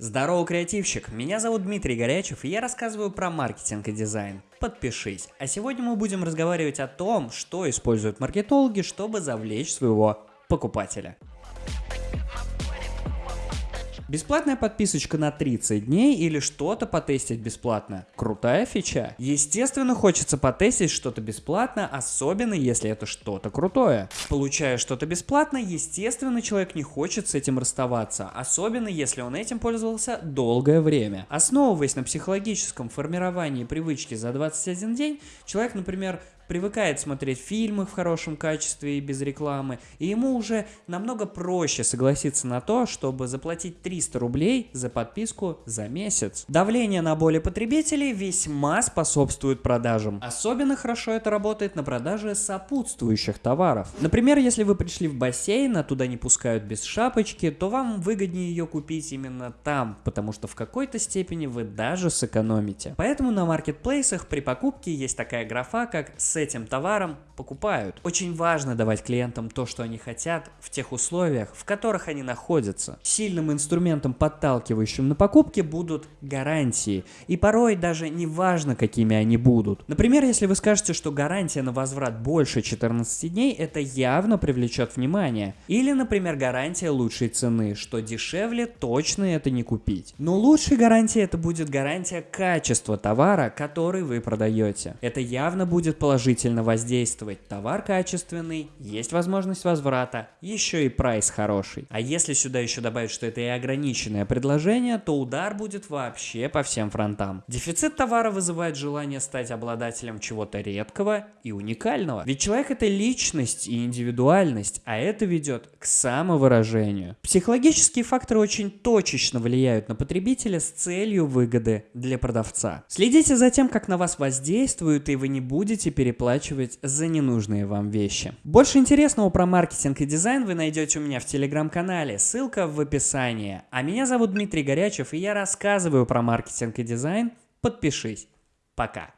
Здорово, креативщик! Меня зовут Дмитрий Горячев, и я рассказываю про маркетинг и дизайн. Подпишись. А сегодня мы будем разговаривать о том, что используют маркетологи, чтобы завлечь своего покупателя. Бесплатная подписочка на 30 дней или что-то потестить бесплатно. Крутая фича. Естественно, хочется потестить что-то бесплатно, особенно если это что-то крутое. Получая что-то бесплатно, естественно, человек не хочет с этим расставаться, особенно если он этим пользовался долгое время. Основываясь на психологическом формировании привычки за 21 день, человек, например, привыкает смотреть фильмы в хорошем качестве и без рекламы, и ему уже намного проще согласиться на то, чтобы заплатить 300 рублей за подписку за месяц. Давление на боли потребителей весьма способствует продажам. Особенно хорошо это работает на продаже сопутствующих товаров. Например, если вы пришли в бассейн, а туда не пускают без шапочки, то вам выгоднее ее купить именно там, потому что в какой-то степени вы даже сэкономите. Поэтому на маркетплейсах при покупке есть такая графа, как этим товаром покупают. Очень важно давать клиентам то, что они хотят, в тех условиях, в которых они находятся. Сильным инструментом, подталкивающим на покупки, будут гарантии. И порой даже не важно, какими они будут. Например, если вы скажете, что гарантия на возврат больше 14 дней, это явно привлечет внимание. Или, например, гарантия лучшей цены, что дешевле точно это не купить. Но лучшей гарантией это будет гарантия качества товара, который вы продаете. Это явно будет положительно положительно воздействовать. Товар качественный, есть возможность возврата, еще и прайс хороший. А если сюда еще добавить, что это и ограниченное предложение, то удар будет вообще по всем фронтам. Дефицит товара вызывает желание стать обладателем чего-то редкого и уникального. Ведь человек это личность и индивидуальность, а это ведет к самовыражению. Психологические факторы очень точечно влияют на потребителя с целью выгоды для продавца. Следите за тем, как на вас воздействуют, и вы не будете переплачивать переплачивать за ненужные вам вещи. Больше интересного про маркетинг и дизайн вы найдете у меня в телеграм-канале, ссылка в описании. А меня зовут Дмитрий Горячев и я рассказываю про маркетинг и дизайн. Подпишись. Пока.